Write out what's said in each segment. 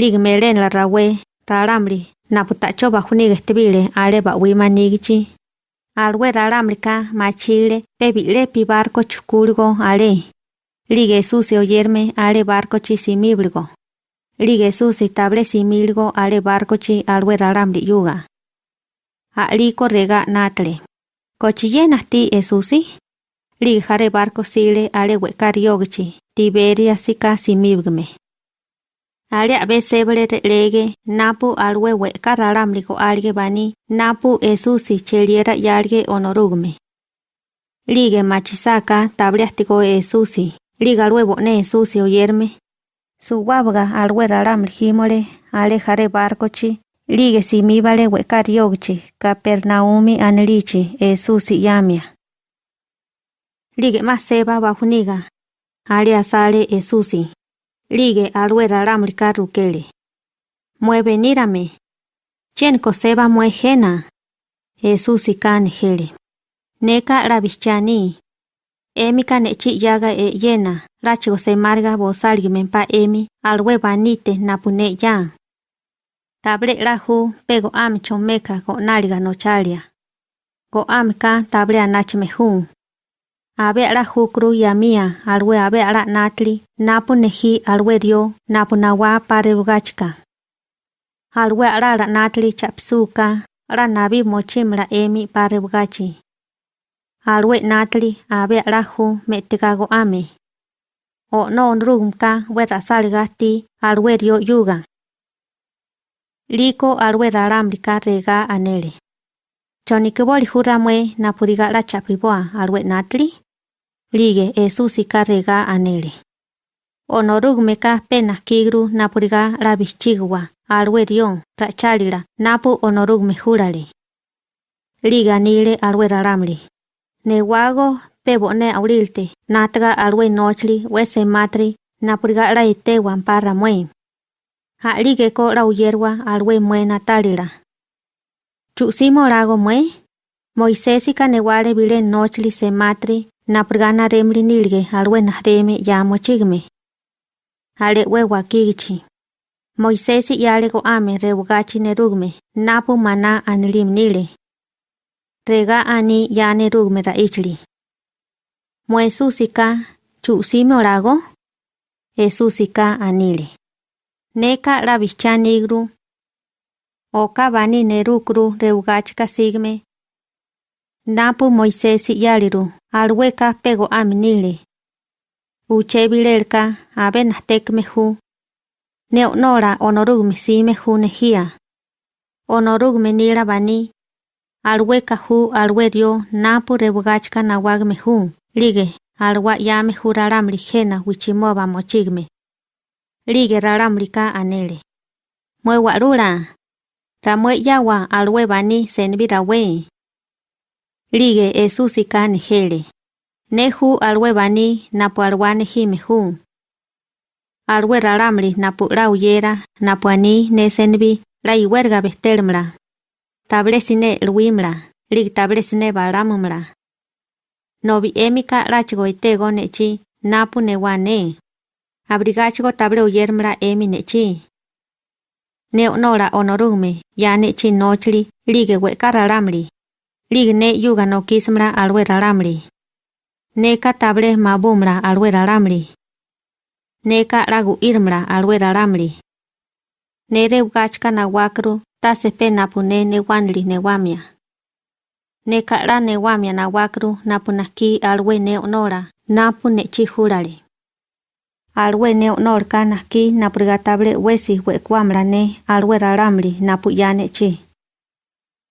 Lig melen la rawe, raramri, naputacho bajuni gestibile ale ba wimanigichi. Alwe raramrika machile, pebile pi barco chukulgo ale. Lige susi oyerme ale barco chi simibligo. Lige susi table similgo ale barco chi alwe raramri yuga. Aliko rega natle. Cochillena ti esusi? Lige jare barco sile ale wekari yogichi, Tiberia sika simibgme. Ale abe sebre lege napu alwe we kararamliko alge bani napu esusi cheliera yalge onorugme. Lige machisaka tabliastiko esusi, liga alwe bone esusi oyerme. Su wabga alwe raramli himole ale jare barcochi, lige simibale we kariogchi, kapernaumi anelichi esusi yamia. Lige más seba bajuniga, ale asale esusi. Lige alwe raramrika rukele. Mueve nírame. Chen koseba mue jena. Jesús jele. Neka rabichani. Emi kanechi yaga e yena. Racho se marga bosalgimen pa emi alwe banite napune ya. Tabre raju pego am chomeka go nariga no chalia. Go amka tabre anachmehun. Abe abe ara hukru ya mia alwe abe ara natli napu nehi alwe rio napu nawa pare alwe ara ara natli chapsuka ara nabi mochim emi pare bugachi. Alwe natli abe ara hu metigago ame. O no nrumka we rasalgati alwe rio yuga. Liko alwe raramrika rega anele choni kebo lihuramwe napudiga ara chapiboa alwe natli? Lige Jesús rega anele. Onorugmeka pena kigru napuriga rabichigwa alwe dio rachalira napu onorugme jurale. Liga nile alwe raramli. Newago pebone aulilte nataga alwe nochli wese matri napuriga la itewan para mue. Ha lige ko la uyerwa alwe mue natalira. Chusimo rago mue. Moisésika newale bile nochli se matri napurgana remri nilge alwe nahreme ya mochigme. Ale wewa kigichi. Moisesi yale go ame rebugachi nerugme, napu mana anilim nile. Rega ani ya nerugme ra ichli. Muesusika, chusime orago? Esusika anile. Neka rabicha nigru. Oka bani nerukru reugachka sigme. napo Moisés y Yariru, alueca pego a minile. Uche vilerca, aben tec mehu. Neonora honorugme si mehu nehia. Honorugme nira bani. Alueca hu alwedio napo rebugachka nahuag mehu. Ligue, alwa ya mehu raram ligena huichimoba mochigme. Ligue raram anele. Mueguarura. Ramue yawa alwe bani senvira wei. Lige esusi kane hele. Nehu alwe alwebani napuarwane jimehu. Alwe raramri napu rauyera napuani nesenbi raiwerga bestelmra. Tabresine lwimra, lig tabresine baramumra. Novi emika rachgo itego nechi napu newane. Abrigachgo tabre uyermra emi nechi. Neonora onorume, ya nechi nochli, lige wekararamri. Raramli. Lig ne yuga no kismra alwe raramli. Neka table mabumra alwe raramli. Neka ragu irmra alwe raramli. Nere ugachka na wakru ta sepe napune ne wanli ne wamia. Neka ra ne wamia na wakru napunaki alwe ne onora napu ne chihurale. Alwe ne onorka naki napurgatable wesi wekwamra ne alwe raramli napu yane chi.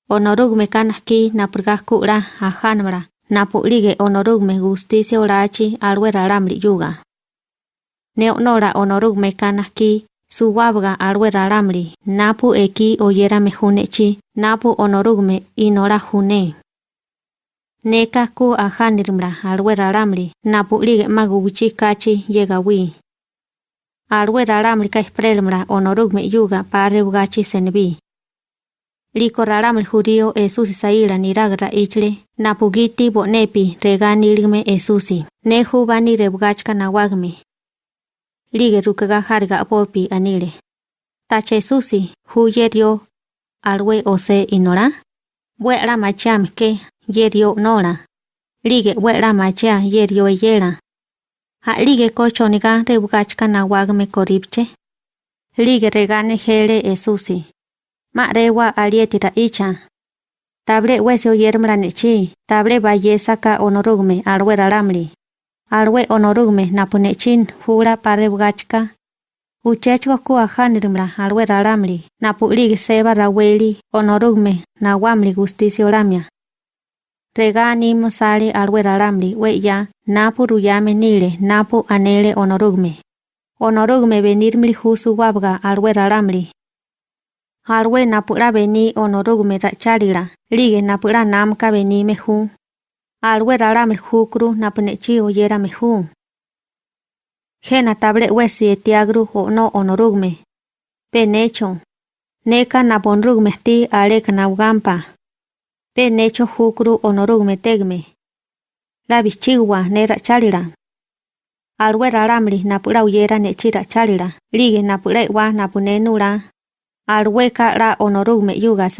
Onorug me kanaki na prgaku ra ahanbra. Na pulige onorug me justicia orachi alwera ramri yuga. Ne onora onorug me kanaki su wabga. Napu eki oyera me hunechi. Napu onorug inora hune. Ne kaku ahanirmra alwera ramri. Napu maguchi kachi llega wi. Alwera ramri kaisprelmra onorug me yuga pare senbi. Liko raramli jurio esusi saila niragra ichle napugiti bonepi reganilgme esusi. Nehu bani rebugachka nawagme. Lige rukaga harga popi anile. Tachesusi huyerio alwe ose inora. Buera macham ke yerio nora. Lige buera macha yerio yera. Ha lige kochoniga rebugachka nawagme koripche. Lige regane hele esusi. Ma rewa alietira icha. Table wese oyermra nechi. Table bayesaka onorugme alwe raramli. Alwe onorugme napunechin hura parebugachka. Uchechwa kuwa hanrimra alwe raramli. Napuligi seba raweli onorugme nawamli justicia oramia. Rega animo sale alwe raramli we ya napu ruyame nile napu anele onorugme. Onorugme venirmli husu wabga alwe raramli. Alwe napura veni onorugme racharila, lige napura namka veni mehu. Alwe raramli hukru napunechi oyera mehu. Jena table wesi etiagru o no onorugme. Penecho. Neka naponrugme ti aleka naugampa. Penecho hukru onorugme tegme. La bichigwa ne racharila. Alwe raramli napura uyera nechi racharila, lige napura wa napunenura. arweka ra onorug me yugas.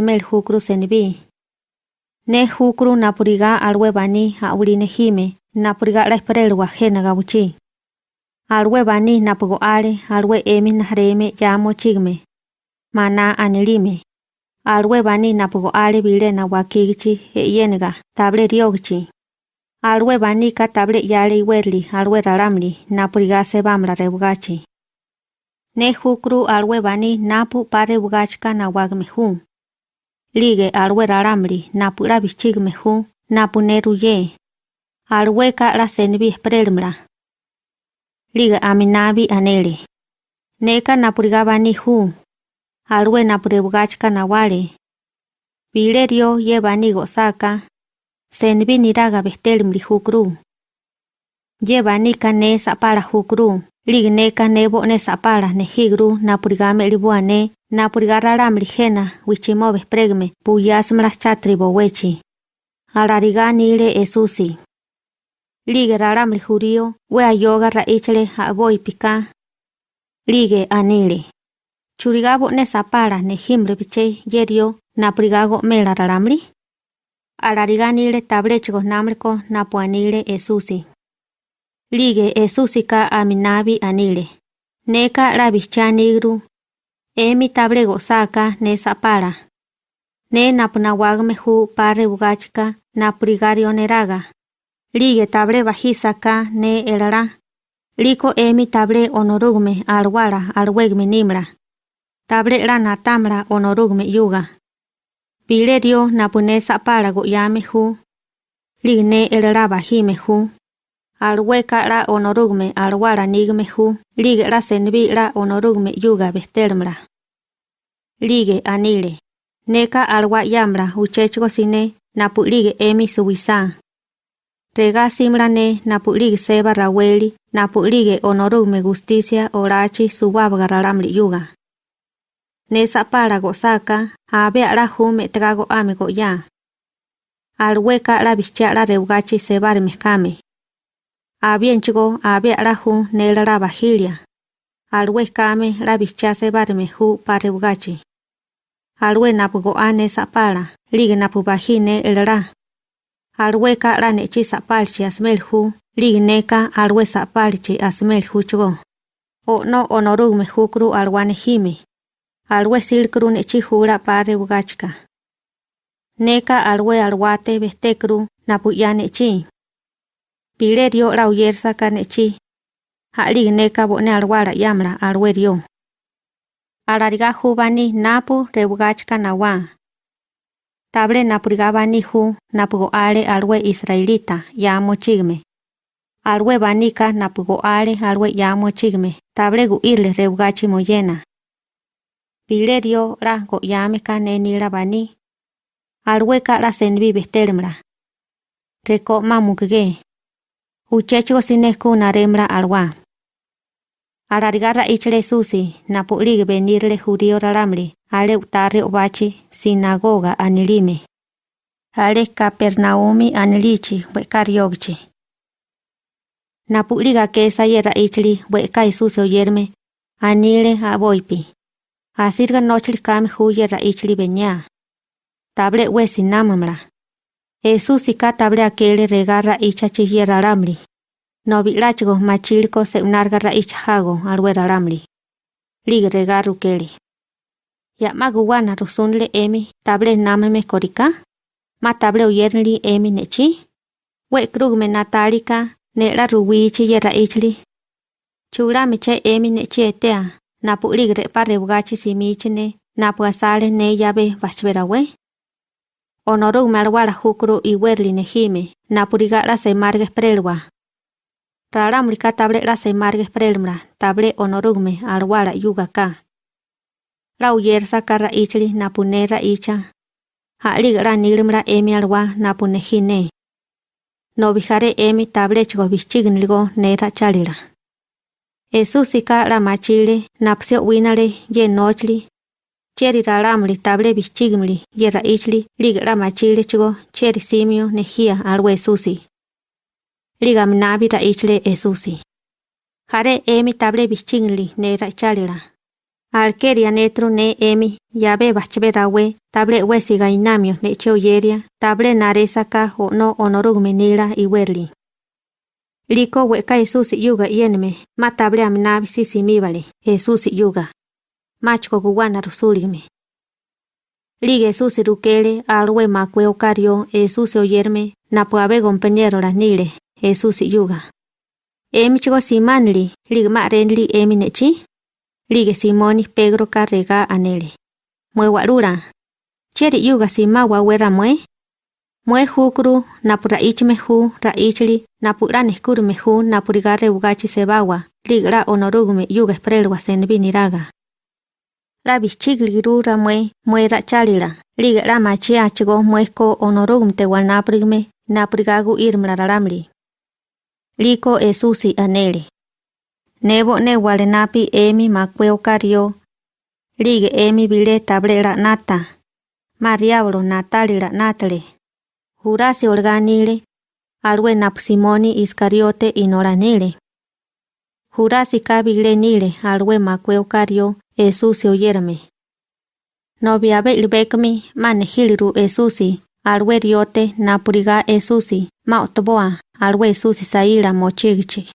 Ne hukru napuriga arwe bani auli nehime, napuriga ra esperel wajena gabuchi. Arwe bani napugo are, arwe emi nahreme ya mochigme. Mana anelime. Arwe bani napugo are bile na wakigichi e table riogichi. Arwe bani ka table yale iwerli, arwe raramli, napuriga sebamra rebugachi ne hukru alwe bani napu pare bugachka nawag mehu. Lige alwe raramli napu la bichig mehu, ka la senbi esprelmla. Lige aminabi anele. Neka napuriga bani hu. Alwe napure bugachka nawale. Bilerio ye bani gozaka. Senbi niraga bestelmli hukru. Ye bani kane sapara hukru. Liga neka nebo ne sapara ne higru napurigame libuane. Napurigararamri jena wichimo bespregme puyasmra chatribo wechi. Alarigani ile esusi. Lige raramli jurío, wea yoga raichle aboy pika. Lige anile. Churigabo ne sapara ne himre piche yerio naprigago mela raramli. Alariganile tabrechgo namreko napuanile esusi. Lige esusi ka aminabi anile. Neka rabichanigru. Emi tabrego saka ne sapara. Ne napunawagme hu pare bugachka naprigario neraga. Lige tabre bajisaka ne elara. Liko emi tabre onorugme alwara alwegme nimra. Tabre la natamra onorugme yuga. Pilerio napune sapara goyame hu. Ligne elara bajime hu. La onorugme alwara nigme hu. Lige la senbi la onorugme yuga bestermra. Lige anile. Neka alwa yamra uchechgo sine napu lige emi subisa. Rega simrane napulig seba raweli, napulige onorume justicia orachi subabga raramli yuga. Nesa para gozaka, abe ara hume trago amigo ya. Alweka la bicha la reugachi sebar mezcame. Abienchigo abe ara hu nela la bajilia. Alwekame la bicha sebar mehu pareugachi. Alwe napugo ane sapala, ligue napubajine el ra. Alweka la nechi sapalchi asmelhu, ligneka alwe sapalchi asmelhu chugo. O no onorugme hukru alwane hime. Alwe silkru nechi hura pare ugachka. Neka alwe alwate bestekru napuya nechi. Pilerio la uyersa ka nechi. Haligneka bone alwara yamra alwerio. Alariga hubani napu rebugachka nawa. Table napurigabani hu napugo ale alwe israelita yamo chigme. Alwe banika napugo ale alwe yamo chigme. Table gu irle rebugachi moyena. Pilerio ra go yame ka nenira bani. Alwe ka la senbi bestelmra. Reko mamukge. Uchecho sineku naremra alwa. Ararigara ichle susi, napulig venirle judío raramli, ale utare obachi, sinagoga anilime. Ale Capernaumi anilichi, wekar yogchi. Napuliga kesa yera ichli, weka isusi oyerme, anile aboipi. Asirga nochli kame huye raichli beñá. Table wesi Esu sika tabre akele regarra icha chihiera ramli. No vilachgo machilko se unargarra icha hago alwera ramli. Lig regarru kele. Ya rusunle emi table nameme korika. Ma table uyerli emi nechi. We krugme natalika nera ruwi chihiera ichli. Chura meche emi nechi etea. Napu ligre pare bugachi simichene. Napu asale ne yabe bachverawe honorum marwara hukru i werli nehime, napuriga la se margues prelwa. Raramrika table la se margues prelmra, table honorume arwara. La uyersa karra ichli napunera icha. Ali gra nilmra emi arwa napunehine. No vijare emi table chigo vichignilgo nera chalira. Esusika la machile, napsio winale, cheri raramli table bichigmli yerra ichli liga rama chile simio nejia alwe susi. Liga mnavi ra ichle esusi. Jare emi table bichigmli ne ra chalira. Alkeria netru ne emi yabe bachbe rawe table wesi gainamio ne cheoyeria table naresaka o no onorugme nila iwerli. Liko weka esusi yuga yenme ma table amnavi sisi mivale esusi yuga. Machko guwana rusuligme. Lige Jesús rukele alwe makwe okario Jesús oyerme, napuabe compañero las nile, Jesús yuga. Emi chigo simanli, lige marenli emi nechi. Lige Simoni Pedro carrega anele. Mue warura. Cheri yuga simawa wera mue, Mue hukru napura ichme hu ra ichli napura nehkurme hu napuriga reugachi sebawa ligra onorugme yuga esprelwa senbiniraga. La bichigli rura mue mue ra chalila ligra machi achigo mue ko onorugme te wal naprigme naprigagu irmla raramli. Liko esusi anele. Nebo ne wale napi emi makweo kario. Lige emi bile tablera nata. Mariablo natalira natale. Jurasi organile, alwe napsimoni iscariote inoranile. Jurasi kabile nile alwe makweo kario Jesús oyerme. No viabe el becmi, manejiliru Jesús, napuriga Jesús, mautboa, al we Jesús saíra mochigchi.